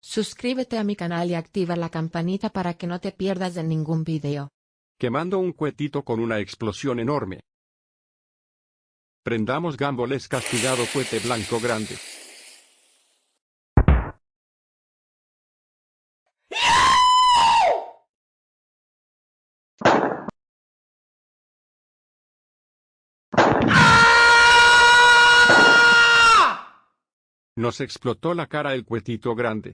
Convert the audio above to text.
Suscríbete a mi canal y activa la campanita para que no te pierdas de ningún video. Quemando un cuetito con una explosión enorme. Prendamos gamboles castigado cuete blanco grande. Nos explotó la cara el cuetito grande.